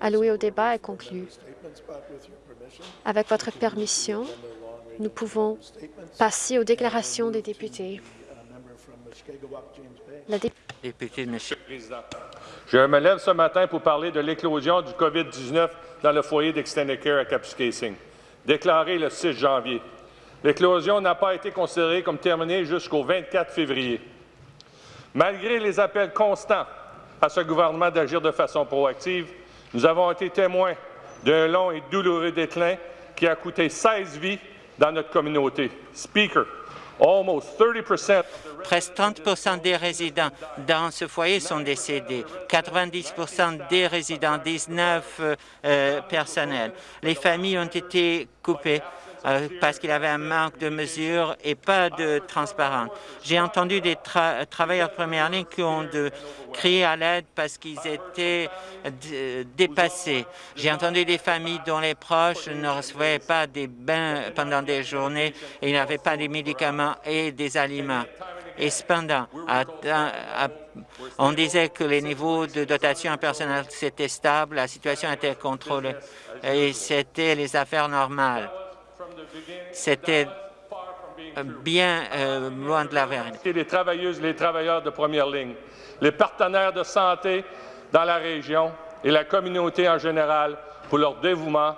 allouée au débat est conclue. Avec votre permission, nous pouvons passer aux déclarations des députés. La Député de Michigan. Je me lève ce matin pour parler de l'éclosion du COVID-19 dans le foyer d'Extended Care à Kapuskasing, déclaré le 6 janvier. L'éclosion n'a pas été considérée comme terminée jusqu'au 24 février. Malgré les appels constants à ce gouvernement d'agir de façon proactive, nous avons été témoins d'un long et douloureux déclin qui a coûté 16 vies dans notre communauté. Speaker, almost 30 Presque 30 des résidents dans ce foyer sont décédés, 90 des résidents, 19 euh, personnels. Les familles ont été coupées euh, parce qu'il avait un manque de mesures et pas de transparence. J'ai entendu des travailleurs de première ligne qui ont crier à l'aide parce qu'ils étaient dépassés. J'ai entendu des familles dont les proches ne recevaient pas des bains pendant des journées et n'avaient pas des médicaments et des aliments. Et cependant, on disait que les niveaux de dotation en personnel étaient stables, la situation était contrôlée et c'était les affaires normales. C'était bien euh, loin de la vérité. Les travailleuses et les travailleurs de première ligne, les partenaires de santé dans la région et la communauté en général pour leur dévouement,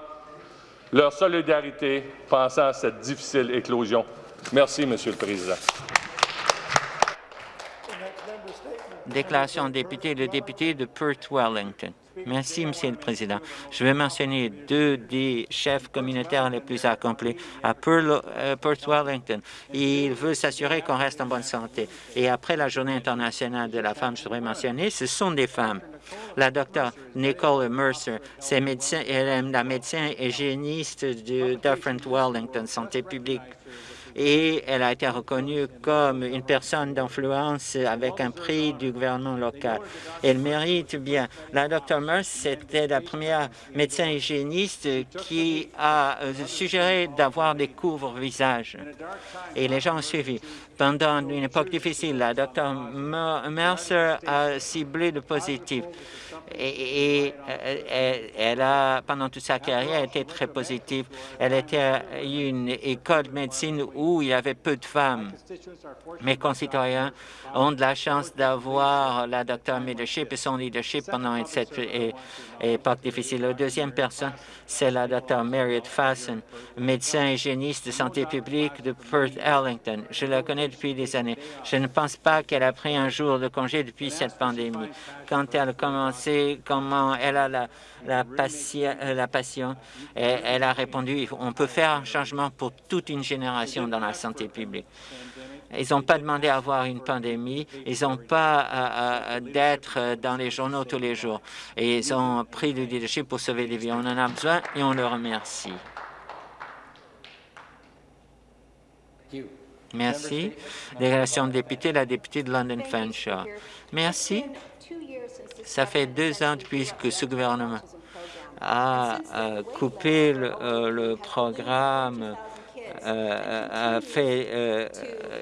leur solidarité pensant à cette difficile éclosion. Merci, Monsieur le Président. Déclaration de député, le député de Perth-Wellington. Merci, Monsieur le Président. Je vais mentionner deux des chefs communautaires les plus accomplis à euh, Perth Wellington. Il veut s'assurer qu'on reste en bonne santé. Et après la Journée internationale de la femme, je voudrais mentionner, ce sont des femmes. La docteure Nicole Mercer, c'est médecin, elle est la médecin hygiéniste de Different Wellington, santé publique et elle a été reconnue comme une personne d'influence avec un prix du gouvernement local. Elle mérite bien. La Dr Merce, c'était la première médecin hygiéniste qui a euh, suggéré d'avoir des couvre-visages. Et les gens ont suivi. Pendant une époque difficile, la Dr Mercer a ciblé le positif et, euh, elle a, pendant toute sa carrière, été très positive. Elle était à une école de médecine où il y avait peu de femmes. Mes concitoyens ont de la chance d'avoir la docteur leadership et son leadership pendant cette époque difficile. La deuxième personne, c'est la docteur Marriott Fassen, médecin hygiéniste de santé publique de Perth Ellington. Je la connais depuis des années. Je ne pense pas qu'elle a pris un jour de congé depuis cette pandémie. Quand elle a commencé comment elle a la, passion, euh, la passion. Et elle a répondu, on peut faire un changement pour toute une génération dans la santé publique. Ils n'ont pas demandé à avoir une pandémie, ils n'ont pas d'être dans les journaux tous les jours. Et ils ont pris le leadership pour sauver des vies. On en a besoin et on le remercie. Merci. Délégation de député, la députée de London Fanshawe. Merci. Ça fait deux ans depuis que ce gouvernement a coupé le, euh, le programme euh, a fait euh,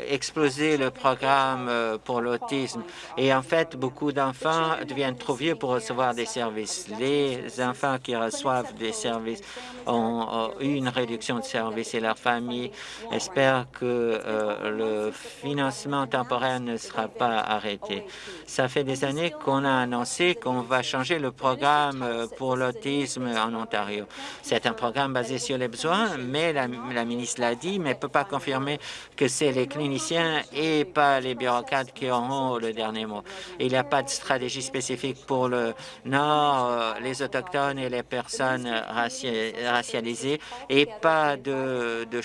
exploser le programme euh, pour l'autisme. Et en fait, beaucoup d'enfants deviennent trop vieux pour recevoir des services. Les enfants qui reçoivent des services ont, eu une réduction de services et leurs familles espèrent que le financement temporaire ne sera pas arrêté. Ça fait des années qu'on a annoncé qu'on va changer le programme pour l'autisme en Ontario. C'est un programme basé sur les besoins, mais la, la ministre l'a dit, mais ne peut pas confirmer que c'est les cliniciens et pas les bureaucrates qui auront le dernier mot. Il n'y a pas de stratégie spécifique pour le Nord, euh, les Autochtones et les personnes racialisées et pas de, de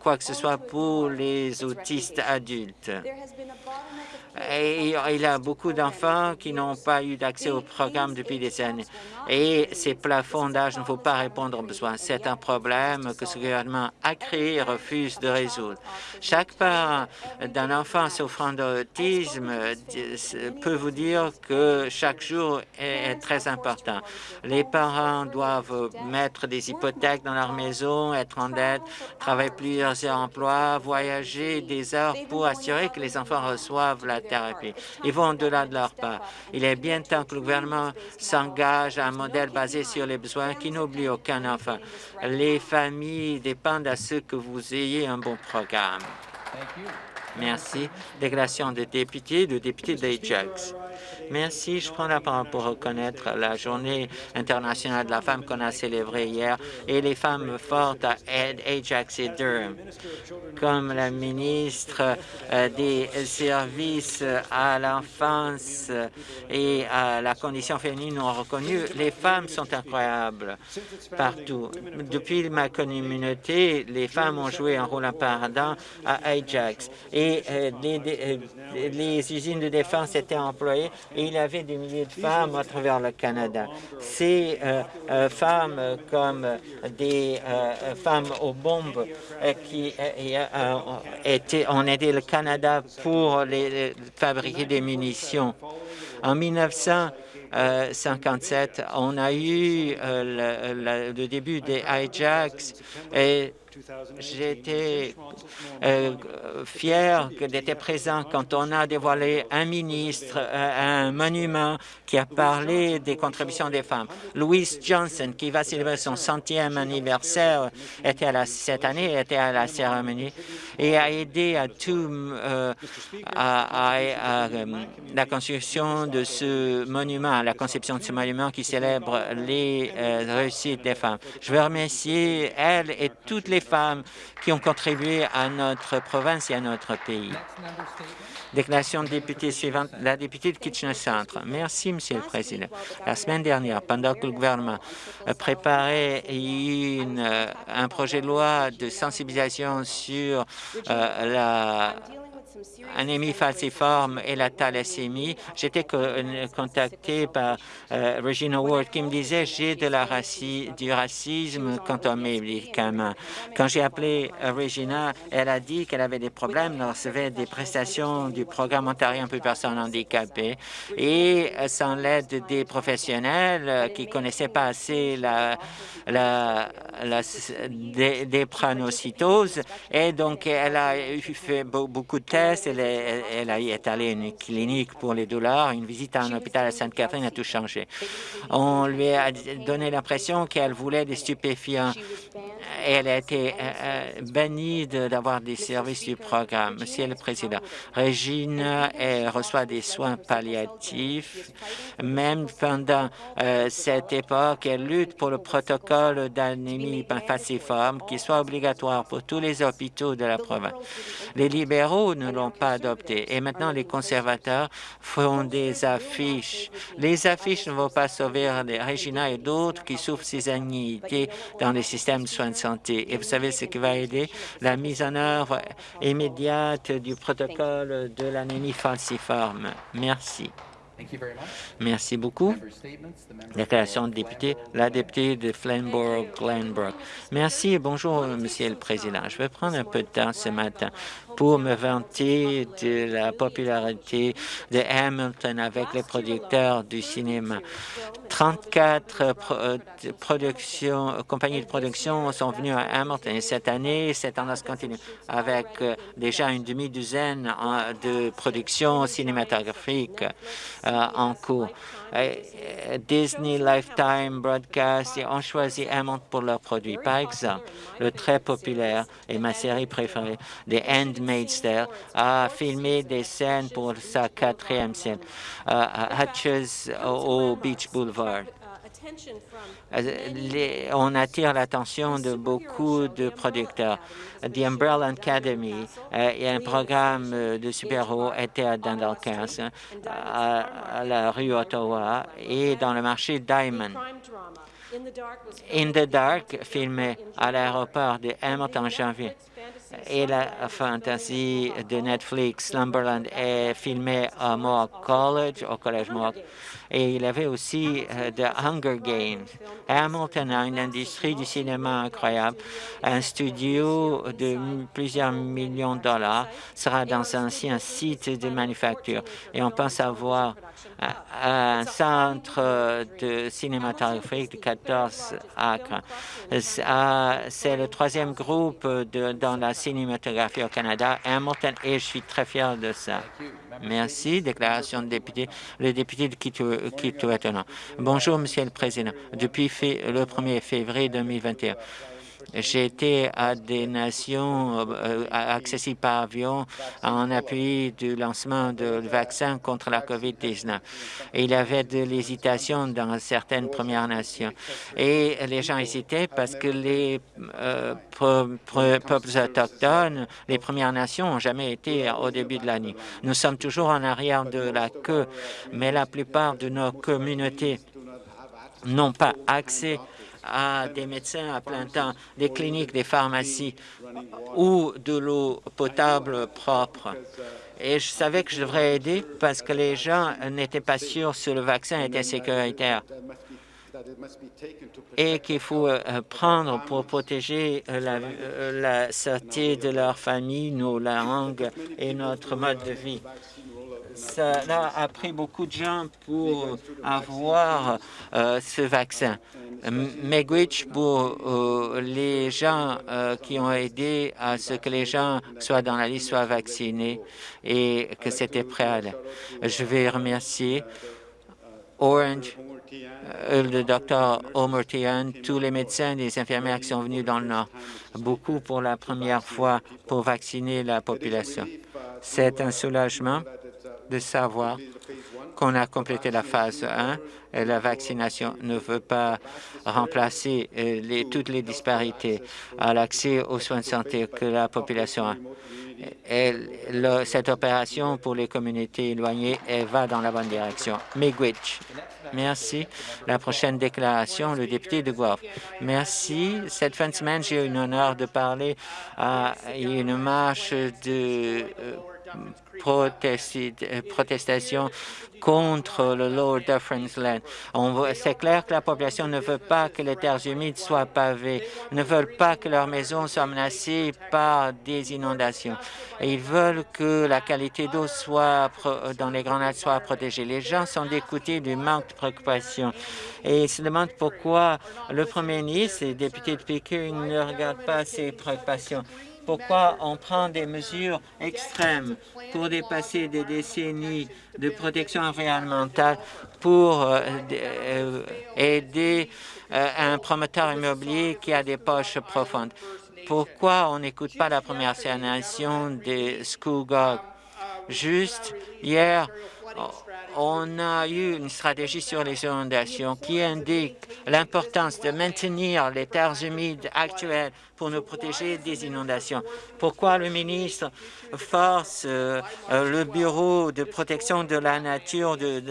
quoi que ce soit pour les autistes adultes. Et il y a beaucoup d'enfants qui n'ont pas eu d'accès au programme depuis des années. Et ces plafonds d'âge ne faut pas répondre aux besoins. C'est un problème que ce gouvernement a créé et refuse de résoudre. Chaque parent d'un enfant souffrant d'autisme peut vous dire que chaque jour est très important. Les parents doivent mettre des hypothèques dans leur maison, être en dette, travailler plusieurs emplois, voyager des heures pour assurer que les enfants reçoivent la thérapie. Ils vont au-delà de leur part. Il est bien temps que le gouvernement s'engage à un modèle basé sur les besoins qui n'oublie aucun enfant. Les familles dépendent à ce que vous ayez un bon programme. Merci. Déclaration de député, de député d'Ajax. Merci. Je prends la parole pour reconnaître la Journée internationale de la femme qu'on a célébrée hier et les femmes fortes à Ajax et Durham. Comme la ministre euh, des Services à l'enfance et à la condition féminine ont reconnu, les femmes sont incroyables partout. Depuis ma communauté, les femmes ont joué un rôle important à Ajax et euh, les, euh, les usines de défense étaient employées et il y avait des milliers de femmes à travers le Canada. Ces euh, euh, femmes comme des euh, femmes aux bombes qui étaient, ont aidé le Canada pour fabriquer des munitions. En 1957, on a eu le, le, début des hijacks et J'étais euh, fier d'être présent quand on a dévoilé un ministre, euh, un monument qui a parlé des contributions des femmes. Louise Johnson, qui va célébrer son centième anniversaire, était à cette année était à la cérémonie et a aidé à tout euh, à, la construction de ce monument, à la conception de ce monument qui célèbre les réussites des femmes. Je veux remercier elle et toutes les femmes qui ont contribué à notre province et à notre pays. Déclaration de député suivante, la députée de Kitchener Centre. Merci, Monsieur le Président. La semaine dernière, pendant que le gouvernement préparait une, euh, un projet de loi de sensibilisation sur euh, la anémie falciforme et la thalassémie. J'étais contacté par euh, Regina Ward qui me disait j'ai de la du racisme quant aux médicaments. Quand j'ai appelé euh, Regina, elle a dit qu'elle avait des problèmes, elle recevait des prestations du programme ontarien pour personnes handicapées. et euh, sans l'aide des professionnels qui connaissaient pas assez la, la, la des, des et donc elle a fait beaucoup de tests, elle elle, est allée à une clinique pour les douleurs. Une visite à un hôpital à Sainte-Catherine a tout changé. On lui a donné l'impression qu'elle voulait des stupéfiants. Elle a été euh, euh, bannie d'avoir des services du programme. Monsieur le Président, Régine elle reçoit des soins palliatifs. Même pendant euh, cette époque, elle lutte pour le protocole d'anémie falciforme qui soit obligatoire pour tous les hôpitaux de la province. Les libéraux ne l'ont pas adopté. Et maintenant, les conservateurs font des affiches. Les affiches ne vont pas sauver les Regina et d'autres qui souffrent ces anxiétés dans les systèmes de soins de santé. Et vous savez ce qui va aider? La mise en œuvre immédiate du protocole de l'anémie falciforme. Merci. Merci beaucoup. Déclaration de député, la députée de Flamborough-Glenbrook. Merci et bonjour, Monsieur le Président. Je vais prendre un peu de temps ce matin pour me vanter de la popularité de Hamilton avec les producteurs du cinéma. 34 euh, compagnies de production sont venues à Hamilton et cette année, cette tendance continue avec euh, déjà une demi-douzaine de productions cinématographiques euh, en cours. Disney, Lifetime, Broadcast ont choisi Hamilton pour leurs produits. Par exemple, le très populaire et ma série préférée, The Handmaid's Tale, a filmé des scènes pour sa quatrième scène, Hatches au Beach Boulevard. Euh, on attire l'attention de beaucoup de producteurs. The Umbrella Academy euh, et un programme euh, de super-héros était à Dundalk à, la rue Ottawa et dans le marché Diamond. In the Dark, filmé à l'aéroport de Hamilton en janvier. Et la fantasy de Netflix, Slumberland, est filmée à Mohawk College, au Collège Mohawk et il avait aussi euh, The Hunger Games. Hamilton a une industrie du cinéma incroyable. Un studio de plusieurs millions de dollars sera dans un ancien site de manufacture. Et on pense avoir un centre de cinématographique de 14 acres. C'est le troisième groupe dans la cinématographie au Canada, Hamilton, et je suis très fier de ça. Merci. Déclaration de député. Le député de Kitouatana. Bonjour, Monsieur le Président. Depuis le 1er février 2021, j'ai été à des nations euh, accessibles par avion en appui du lancement du vaccin contre la COVID-19. Il y avait de l'hésitation dans certaines Premières Nations. Et les gens hésitaient parce que les euh, peuples autochtones, les Premières Nations, n'ont jamais été au début de l'année. Nous sommes toujours en arrière de la queue, mais la plupart de nos communautés n'ont pas accès à des médecins à plein temps, des cliniques, des pharmacies ou de l'eau potable propre. Et je savais que je devrais aider parce que les gens n'étaient pas sûrs si le vaccin était sécuritaire et qu'il faut euh, prendre pour protéger la, euh, la santé de leur famille, nos langues et notre mode de vie. Cela a pris beaucoup de gens pour avoir euh, ce vaccin. Megwitch pour euh, les gens euh, qui ont aidé à ce que les gens soient dans la liste, soient vaccinés et que c'était prêt à aller. Je vais remercier Orange, le docteur Omertian, tous les médecins et les infirmières qui sont venus dans le Nord, beaucoup pour la première fois pour vacciner la population. C'est un soulagement de savoir qu'on a complété la phase 1 et la vaccination ne veut pas remplacer euh, toutes les disparités à l'accès aux soins de santé que la population a. Et cette opération pour les communautés éloignées va dans la bonne direction. Miigwech. Merci. La prochaine déclaration, le député de Guelph. Merci. Cette fin de semaine, j'ai eu l'honneur de parler à une marche de euh, protestation contre le Lord Difference Land. C'est clair que la population ne veut pas que les terres humides soient pavées, ne veulent pas que leurs maisons soient menacées par des inondations. ils veulent que la qualité d'eau soit dans les lacs soit protégée. Les gens sont d'écouter du manque de préoccupation et se demandent pourquoi le premier ministre et les députés de Pickering ne regardent pas ces préoccupations pourquoi on prend des mesures extrêmes pour dépasser des décennies de protection environnementale pour euh, euh, aider euh, un promoteur immobilier qui a des poches profondes? Pourquoi on n'écoute pas la première génération des Schoolgog? Juste hier, on a eu une stratégie sur les inondations qui indique l'importance de maintenir les terres humides actuelles pour nous protéger des inondations. Pourquoi le ministre force euh, euh, le Bureau de protection de la nature de,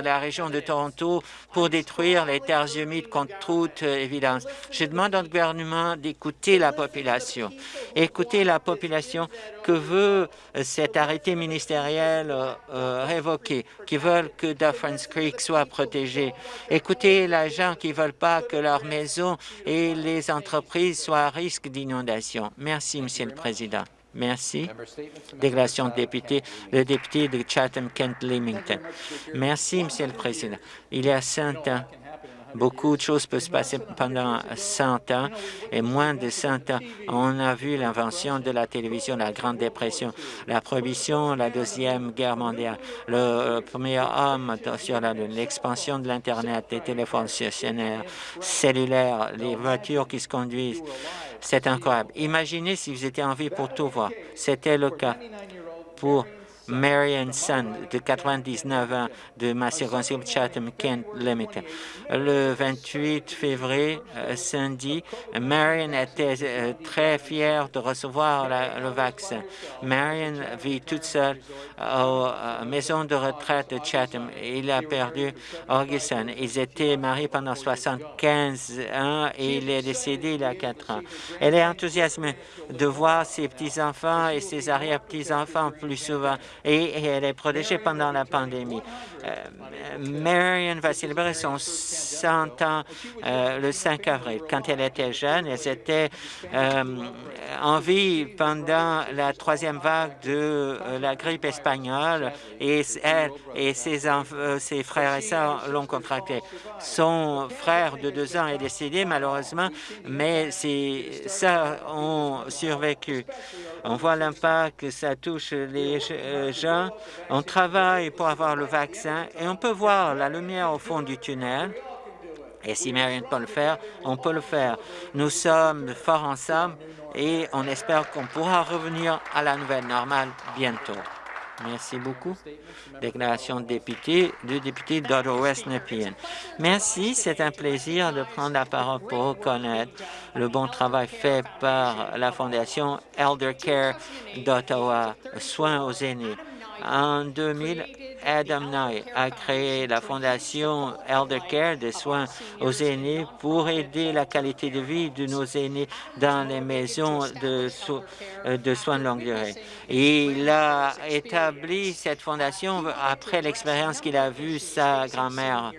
la région de Toronto pour détruire les terres humides contre toute évidence? Je demande au gouvernement d'écouter la population, écouter la population que veut cet arrêté ministériel euh, révoqué, qui veulent que Dufferin Creek soit protégé. Écoutez les gens qui ne veulent pas que leurs maisons et les entreprises soient risque d'inondation. Merci, Monsieur le Président. Merci. Déclaration de député, le député de Chatham-Kent-Limington. Merci, Monsieur le Président. Il y a cinq ans, Beaucoup de choses peuvent se passer pendant 100 ans et moins de 100 ans. On a vu l'invention de la télévision, la Grande Dépression, la prohibition, la Deuxième Guerre mondiale, le premier homme sur la Lune, l'expansion de l'Internet, des téléphones stationnaires, cellulaires, les voitures qui se conduisent. C'est incroyable. Imaginez si vous étiez en vie pour tout voir. C'était le cas pour Marion Sun, de 99 ans, de ma circonscription Chatham-Kent Limited. Le 28 février, euh, samedi, Marion était euh, très fière de recevoir le vaccin. Marion vit toute seule à la maison de retraite de Chatham. Il a perdu Augustin. Ils étaient mariés pendant 75 ans et il est décédé il y a 4 ans. Elle est enthousiasmée de voir ses petits-enfants et ses arrière-petits-enfants plus souvent et, elle est protégée pendant la pandémie. Euh, Marion va célébrer son 100 ans euh, le 5 avril. Quand elle était jeune, elle était euh, en vie pendant la troisième vague de la grippe espagnole et elle et ses, frères et sœurs l'ont contracté. Son frère de deux ans est décédé malheureusement, mais ses sœurs ont survécu. On voit l'impact que ça touche les gens. On travaille pour avoir le vaccin et on peut voir la lumière au fond du tunnel. Et si Marion peut le faire, on peut le faire. Nous sommes forts ensemble et on espère qu'on pourra revenir à la nouvelle normale bientôt. Merci beaucoup. Déclaration de député, du député d'Ottawa-West Nepean. Merci, c'est un plaisir de prendre la parole pour reconnaître le bon travail fait par la Fondation Elder Care d'Ottawa, Soins aux aînés. En 2000, Adam Nye a créé la Fondation Elder Care des soins aux aînés pour aider la qualité de vie de nos aînés dans les maisons de, euh, de soins de longue durée. il a établi cette fondation après l'expérience qu'il a vue sa grand-mère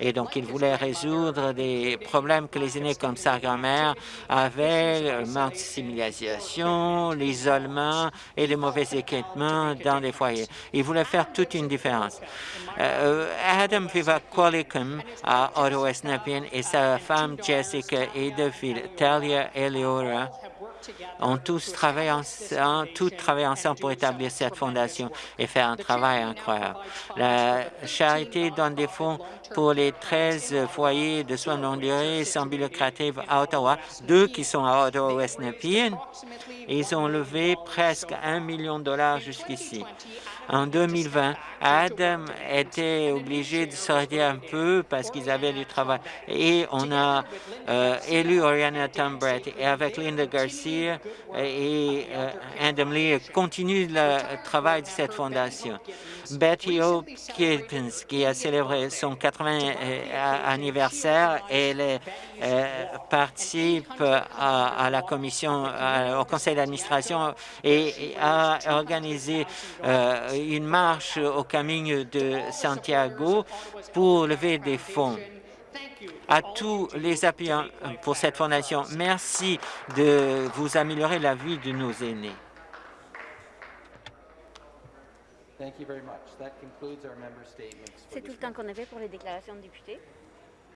et donc, il voulait résoudre des problèmes que les aînés comme sa grand-mère avaient, le manque de civilisation, l'isolement et le mauvais équipement dans les foyers. Il voulait faire toute une différence. Euh, Adam Viva Qualicum à Ottawa Nepean et sa femme Jessica et deux filles, Talia et Leora, ont tous travaillé ensemble, tout travaillé ensemble pour établir cette fondation et faire un travail incroyable. La charité donne des fonds pour les 13 foyers de soins longue durée sans but lucratif à Ottawa, deux qui sont à Ottawa-West Nepean. Ils ont levé presque un million de dollars jusqu'ici. En 2020, Adam était obligé de sortir un peu parce qu'ils avaient du travail. Et on a euh, élu Oriana Tambret. Et avec Linda Garcia et euh, Adam Lee, continue le travail de cette fondation. Betty. Kippens, qui a célébré son 80e euh, anniversaire, elle participe à, la commission, au conseil d'administration et, a organisé une marche au Camino de Santiago pour lever des fonds à tous les appuyants pour cette fondation. Merci de vous améliorer la vie de nos aînés. C'est tout le temps qu'on avait pour les déclarations de députés.